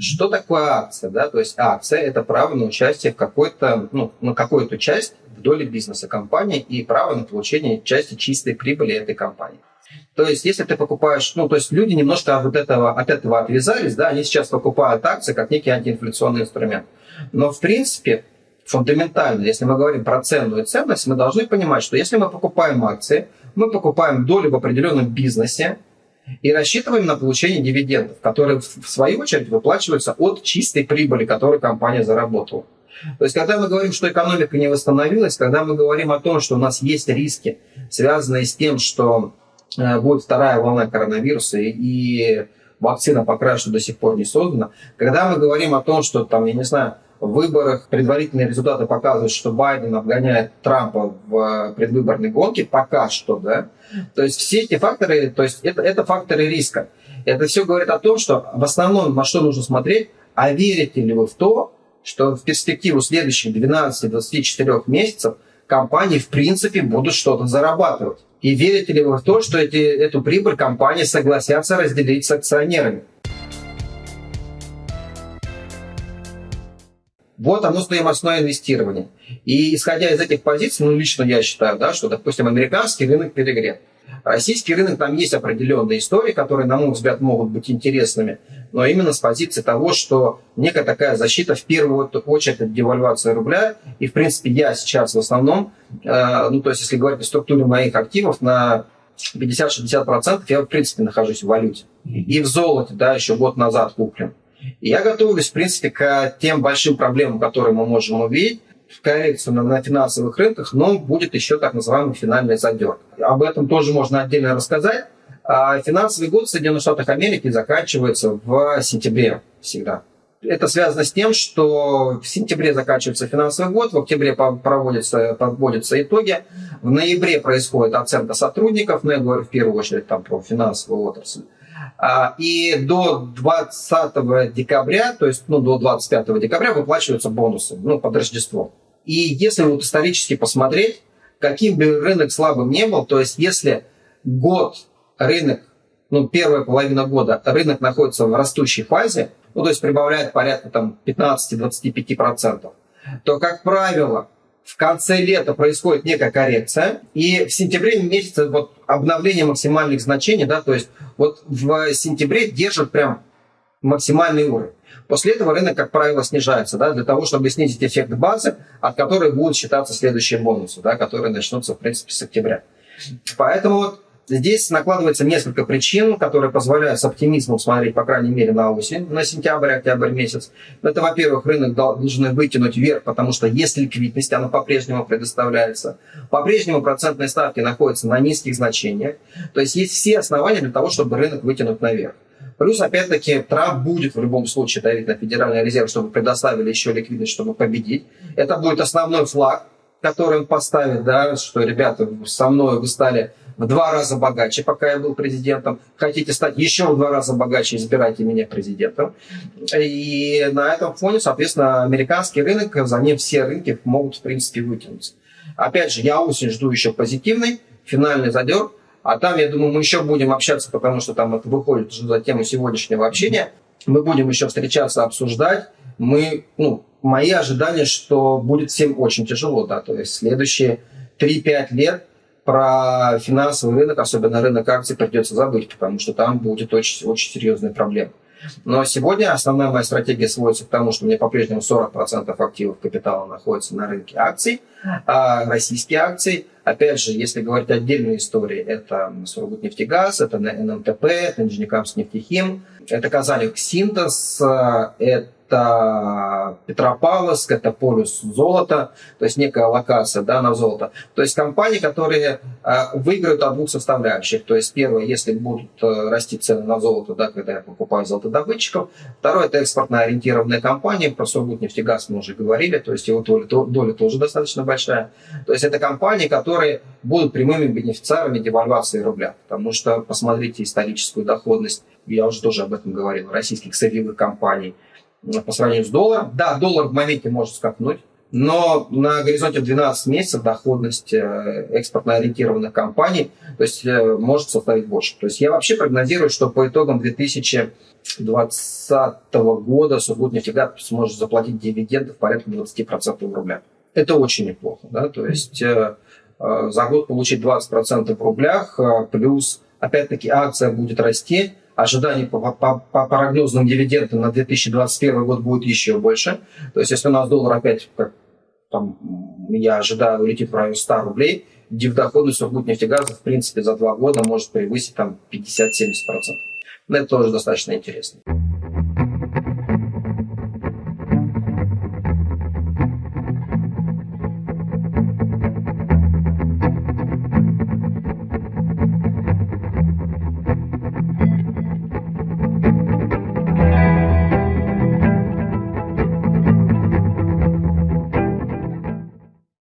Что такое акция? Да? То есть акция – это право на участие в какой-то, ну, на какую-то часть в доле бизнеса компании и право на получение части чистой прибыли этой компании. То есть, если ты покупаешь, ну, то есть люди немножко от этого, от этого отвязались, да, они сейчас покупают акции как некий антиинфляционный инструмент. Но, в принципе, фундаментально, если мы говорим про ценную ценность, мы должны понимать, что если мы покупаем акции, мы покупаем долю в определенном бизнесе, и рассчитываем на получение дивидендов, которые в свою очередь выплачиваются от чистой прибыли, которую компания заработала. То есть, когда мы говорим, что экономика не восстановилась, когда мы говорим о том, что у нас есть риски, связанные с тем, что э, будет вторая волна коронавируса и вакцина пока что до сих пор не создана, когда мы говорим о том, что там, я не знаю, выборах предварительные результаты показывают, что Байден обгоняет Трампа в э, предвыборной гонке, пока что, да. То есть все эти факторы, то есть это, это факторы риска. Это все говорит о том, что в основном на что нужно смотреть, а верите ли вы в то, что в перспективу следующих 12-24 месяцев компании в принципе будут что-то зарабатывать. И верите ли вы в то, что эти, эту прибыль компании согласятся разделить с акционерами? Вот оно стоимостное инвестирование. И исходя из этих позиций, ну, лично я считаю, да, что, допустим, американский рынок перегрет. Российский рынок, там есть определенные истории, которые, на мой взгляд, могут быть интересными, но именно с позиции того, что некая такая защита в первую очередь от девальвации рубля. И, в принципе, я сейчас в основном, э, ну, то есть, если говорить о структуре моих активов, на 50-60% я, в принципе, нахожусь в валюте. И в золоте, да, еще год назад куплен. Я готовлюсь, в принципе, к тем большим проблемам, которые мы можем увидеть в коррекцию на, на финансовых рынках, но будет еще так называемый финальный задер. Об этом тоже можно отдельно рассказать. А финансовый год в Соединенных Штатах Америки заканчивается в сентябре всегда. Это связано с тем, что в сентябре заканчивается финансовый год, в октябре проводятся, подводятся итоги, в ноябре происходит оценка сотрудников, но я говорю в первую очередь там про финансовую отрасль. А, и до 20 декабря, то есть ну, до 25 декабря выплачиваются бонусы ну, под Рождество. И если вот исторически посмотреть, каким бы рынок слабым не был, то есть если год рынок, ну, первая половина года рынок находится в растущей фазе, ну, то есть прибавляет порядка там 15-25%, то, как правило, в конце лета происходит некая коррекция, и в сентябре месяце вот обновление максимальных значений, да, то есть вот в сентябре держат прям максимальный уровень. После этого рынок, как правило, снижается, да, для того, чтобы снизить эффект базы, от которой будут считаться следующие бонусы, да, которые начнутся, в принципе, с октября. Поэтому вот Здесь накладывается несколько причин, которые позволяют с оптимизмом смотреть, по крайней мере, на осень, на сентябрь-октябрь месяц. Это, во-первых, рынок должен вытянуть вверх, потому что есть ликвидность, она по-прежнему предоставляется. По-прежнему процентные ставки находятся на низких значениях. То есть есть все основания для того, чтобы рынок вытянуть наверх. Плюс, опять-таки, Трамп будет в любом случае давить на Федеральный резерв, чтобы предоставили еще ликвидность, чтобы победить. Это будет основной флаг, который он поставит, да, что, ребята, со мной вы стали в два раза богаче, пока я был президентом. Хотите стать еще в два раза богаче, избирайте меня президентом. И на этом фоне, соответственно, американский рынок, за ним все рынки могут, в принципе, вытянуться. Опять же, я осень жду еще позитивный, финальный задер. А там, я думаю, мы еще будем общаться, потому что там это выходит за тему сегодняшнего общения. Мы будем еще встречаться, обсуждать. Мы, ну, мои ожидания, что будет всем очень тяжело, да, то есть следующие 3-5 лет про финансовый рынок, особенно рынок акций, придется забыть, потому что там будет очень, очень серьезная проблема. Но сегодня основная моя стратегия сводится к тому, что у меня по-прежнему 40% активов капитала находится на рынке акций, а российские акции, опять же, если говорить отдельные истории, это Сургутнефтегаз, это НМТП, это Нижнекамск нефтехим, это Казань Синтез, это это Петропавловск, это полюс золота, то есть некая локация да, на золото. То есть компании, которые э, выиграют от двух составляющих. То есть первое, если будут э, расти цены на золото, да, когда я покупаю золотодобытчиков. Второе, это экспортно ориентированная компания, про Сургутнефтегаз мы уже говорили, то есть его доля, доля тоже достаточно большая. То есть это компании, которые будут прямыми бенефициарами девальвации рубля. Потому что посмотрите историческую доходность, я уже тоже об этом говорил, российских сырьевых компаний – по сравнению с долларом. Да, доллар в моменте может скакнуть, но на горизонте 12 месяцев доходность э, экспортно ориентированных компаний то есть, э, может составить больше. То есть я вообще прогнозирую, что по итогам 2020 года Сургутнефтегаз сможет заплатить дивиденды в порядке 20% в рублях. Это очень неплохо. Да? То есть э, за год получить 20% в рублях, плюс, опять-таки, акция будет расти, ожидание по, по, по прогнозным дивидендам на 2021 год будет еще больше. То есть, если у нас доллар опять, как там, я ожидаю, улетит в районе 100 рублей, дивдоходность Сургутнефтегаза, в принципе, за два года может превысить там 50-70%. Но это тоже достаточно интересно.